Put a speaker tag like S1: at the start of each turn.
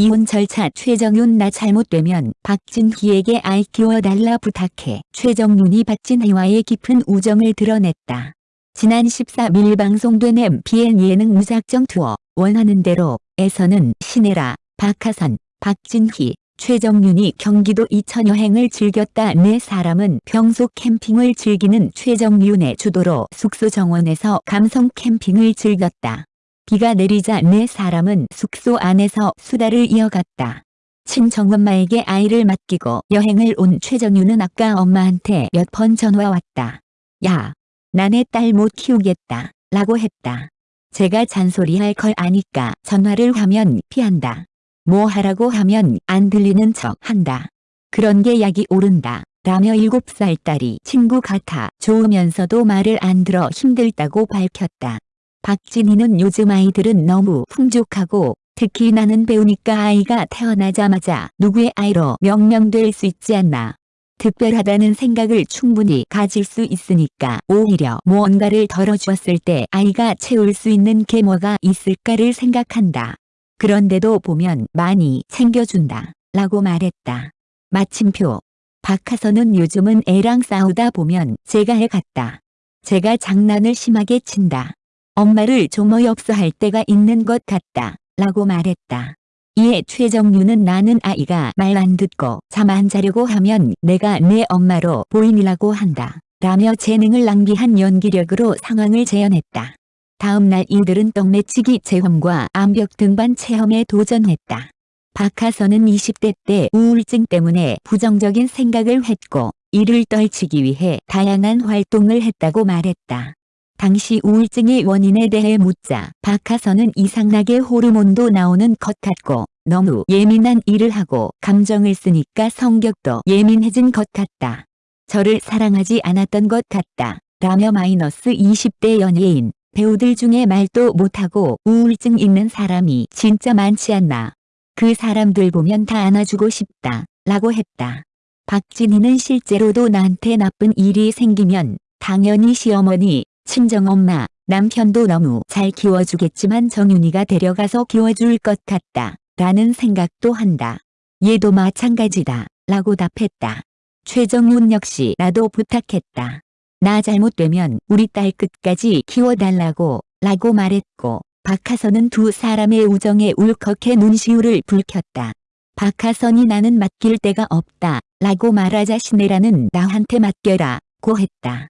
S1: 이혼 절차 최정윤 나 잘못되면 박진희에게 아이 키워달라 부탁해 최정윤이 박진희와의 깊은 우정을 드러냈다. 지난 13일 방송된 MBN 예능 무작정 투어 원하는 대로 에서는 신혜라, 박하선, 박진희, 최정윤이 경기도 이천 여행을 즐겼다 네 사람은 평소 캠핑을 즐기는 최정윤의 주도로 숙소 정원에서 감성 캠핑을 즐겼다. 비가 내리자 네 사람은 숙소 안에서 수다를 이어갔다. 친정엄마에게 아이를 맡기고 여행을 온 최정윤은 아까 엄마한테 몇 번 전화 왔다. 야, 나네 딸 못 키우겠다. 라고 했다. 제가 잔소리할 걸 아니까 전화를 하면 피한다. 뭐 하라고 하면 안 들리는 척 한다. 그런 게 약이 오른다. 라며 7살 딸이 친구 같아 좋으면서도 말을 안 들어 힘들다고 밝혔다. 박진희는 요즘 아이들은 너무 풍족하고 특히 나는 배우니까 아이가 태어나자마자 누구의 아이로 명명될 수 있지 않나. 특별하다는 생각을 충분히 가질 수 있으니까 오히려 무언가를 덜어주었을 때 아이가 채울 수 있는 게 뭐가 있을까를 생각한다. 그런데도 보면 많이 챙겨준다. 라고 말했다. 마침표. 박하선은 요즘은 애랑 싸우다 보면 제가 해 같다. 제가 장난을 심하게 친다. 엄마를 좀 어이없어 할 때가 있는 것 같다. 라고 말했다. 이에 최정유는 나는 아이가 말 안 듣고 잠 안 자려고 하면 내가 내 엄마로 보인이라고 한다. 라며 재능을 낭비한 연기력으로 상황을 재현했다. 다음날 이들은 떡매치기 체험과 암벽 등반 체험에 도전했다. 박하선은 20대 때 우울증 때문에 부정적인 생각을 했고 이를 떨치기 위해 다양한 활동을 했다고 말했다. 당시 우울증의 원인에 대해 묻자 박하선은 이상하게 호르몬도 나오는 것 같고 너무 예민한 일을 하고 감정을 쓰니까 성격도 예민해진 것 같다. 저를 사랑하지 않았던 것 같다. 라며 마이너스 20대 연예인 배우들 중에 말도 못하고 우울증 있는 사람이 진짜 많지 않나. 그 사람들 보면 다 안아주고 싶다. 라고 했다. 박진희는 실제로도 나한테 나쁜 일이 생기면 당연히 시어머니, 친정엄마, 남편도 너무 잘 키워주겠지만 정윤이가 데려가서 키워줄 것 같다. 라는 생각도 한다. 얘도 마찬가지다. 라고 답했다. 최정윤 역시 나도 부탁했다. 나 잘못되면 우리 딸 끝까지 키워달라고 라고 말했고 박하선은 두 사람의 우정에 울컥해 눈시울을 붉혔다. 박하선이 나는 맡길 데가 없다 라고 말하자 신혜라는 나한테 맡겨라 고 했다.